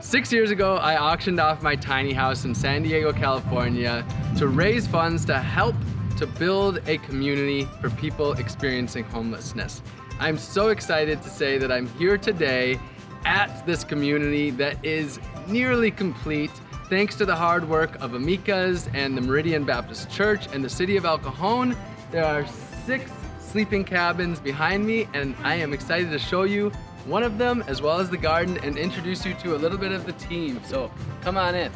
Six years ago, I auctioned off my tiny house in San Diego, California to raise funds to help to build a community for people experiencing homelessness. I'm so excited to say that I'm here today at this community that is nearly complete thanks to the hard work of Amikas and the Meridian Baptist Church and the city of El Cajon. There are six sleeping cabins behind me and I am excited to show you one of them as well as the garden and introduce you to a little bit of the team. So come on in.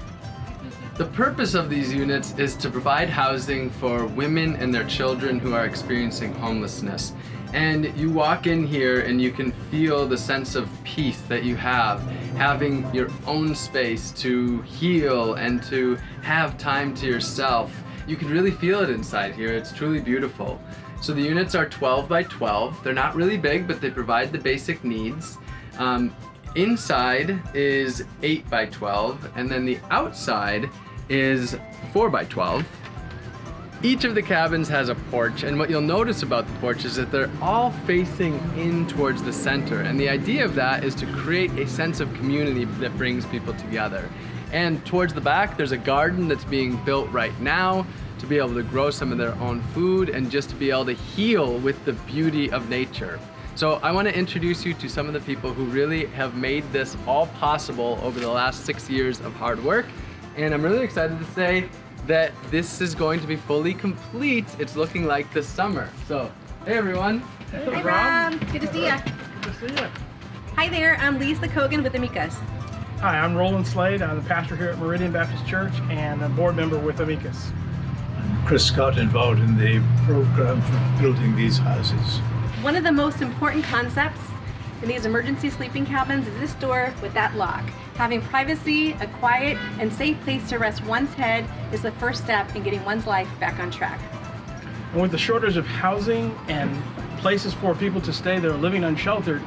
The purpose of these units is to provide housing for women and their children who are experiencing homelessness. And you walk in here and you can feel the sense of peace that you have, having your own space to heal and to have time to yourself. You can really feel it inside here. It's truly beautiful. So the units are 12 by 12. They're not really big, but they provide the basic needs. Um, inside is 8 by 12, and then the outside is 4 by 12. Each of the cabins has a porch, and what you'll notice about the porch is that they're all facing in towards the center. And the idea of that is to create a sense of community that brings people together. And towards the back, there's a garden that's being built right now to be able to grow some of their own food and just to be able to heal with the beauty of nature. So I want to introduce you to some of the people who really have made this all possible over the last six years of hard work. And I'm really excited to say that this is going to be fully complete. It's looking like this summer. So, hey everyone. Hey, hey Rob. Good to see you. Good to see you. Hi there, I'm Lisa Kogan with Amikas. Hi, I'm Roland Slade. I'm the pastor here at Meridian Baptist Church and a board member with Amikas. I'm Chris Scott involved in the program for building these houses. One of the most important concepts in these emergency sleeping cabins is this door with that lock. Having privacy, a quiet and safe place to rest one's head is the first step in getting one's life back on track. And with the shortage of housing and places for people to stay that are living unsheltered,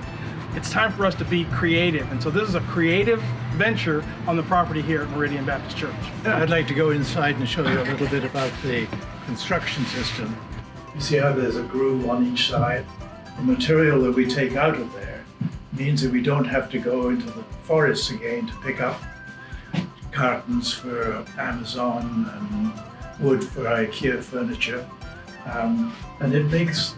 it's time for us to be creative. And so this is a creative venture on the property here at Meridian Baptist Church. I'd like to go inside and show you a little bit about the construction system. You see how there's a groove on each side? The material that we take out of there means that we don't have to go into the forests again to pick up cartons for Amazon and wood for IKEA furniture. Um, and it makes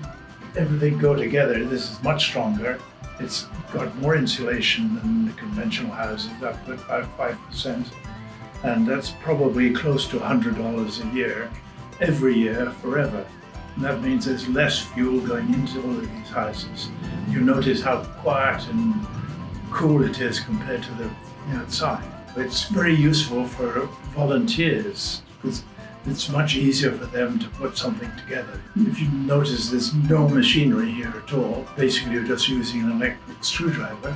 everything go together. This is much stronger it's got more insulation than the conventional houses, about 5%. And that's probably close to $100 a year, every year, forever. And that means there's less fuel going into all of these houses. You notice how quiet and cool it is compared to the outside. It's very useful for volunteers because it's much easier for them to put something together. If you notice there's no machinery here at all, basically you're just using an electric screwdriver.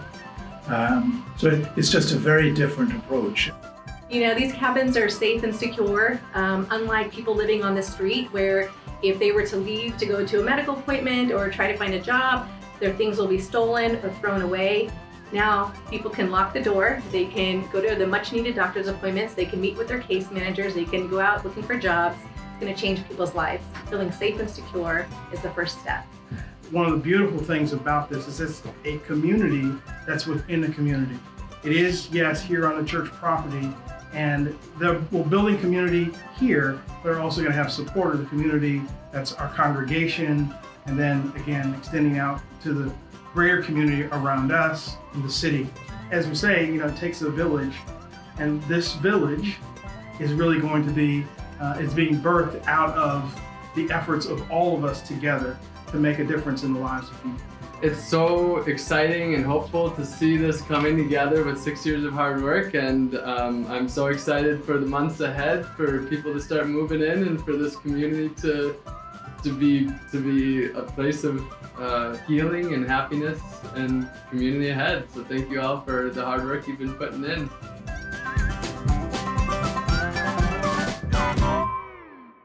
Um, so it's just a very different approach. You know, these cabins are safe and secure, um, unlike people living on the street where if they were to leave to go to a medical appointment or try to find a job, their things will be stolen or thrown away. Now people can lock the door, they can go to the much needed doctor's appointments, they can meet with their case managers, they can go out looking for jobs. It's going to change people's lives. Feeling safe and secure is the first step. One of the beautiful things about this is it's a community that's within the community. It is, yes, here on the church property, and the, we're building community here, they're also going to have support of the community that's our congregation, and then again, extending out to the greater community around us in the city. As we say, you know, it takes a village, and this village is really going to be, uh, is being birthed out of the efforts of all of us together to make a difference in the lives of people. It's so exciting and hopeful to see this coming together with six years of hard work and um, I'm so excited for the months ahead for people to start moving in and for this community to to be to be a place of uh, healing and happiness and community ahead. So thank you all for the hard work you've been putting in.